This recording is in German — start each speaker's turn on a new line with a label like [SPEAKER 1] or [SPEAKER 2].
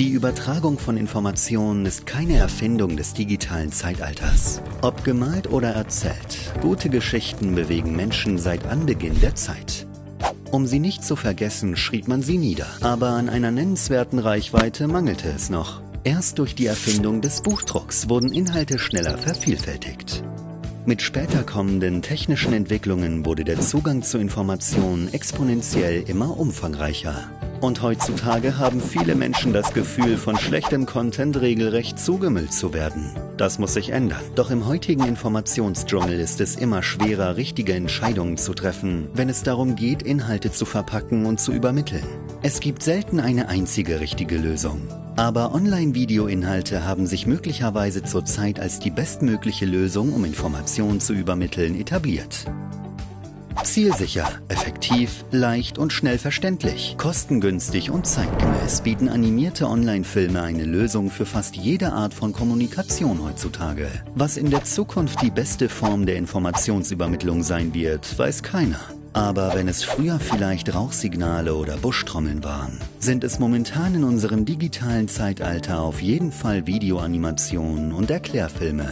[SPEAKER 1] Die Übertragung von Informationen ist keine Erfindung des digitalen Zeitalters. Ob gemalt oder erzählt, gute Geschichten bewegen Menschen seit Anbeginn der Zeit. Um sie nicht zu vergessen, schrieb man sie nieder. Aber an einer nennenswerten Reichweite mangelte es noch. Erst durch die Erfindung des Buchdrucks wurden Inhalte schneller vervielfältigt. Mit später kommenden technischen Entwicklungen wurde der Zugang zu Informationen exponentiell immer umfangreicher. Und heutzutage haben viele Menschen das Gefühl, von schlechtem Content regelrecht zugemüllt zu werden. Das muss sich ändern. Doch im heutigen Informationsdschungel ist es immer schwerer, richtige Entscheidungen zu treffen, wenn es darum geht, Inhalte zu verpacken und zu übermitteln. Es gibt selten eine einzige richtige Lösung. Aber Online-Video-Inhalte haben sich möglicherweise zurzeit als die bestmögliche Lösung, um Informationen zu übermitteln, etabliert. Zielsicher, effektiv, leicht und schnell verständlich, kostengünstig und zeitgemäß bieten animierte Online-Filme eine Lösung für fast jede Art von Kommunikation heutzutage. Was in der Zukunft die beste Form der Informationsübermittlung sein wird, weiß keiner. Aber wenn es früher vielleicht Rauchsignale oder Buschtrommeln waren, sind es momentan in unserem digitalen Zeitalter auf jeden Fall Videoanimationen und Erklärfilme.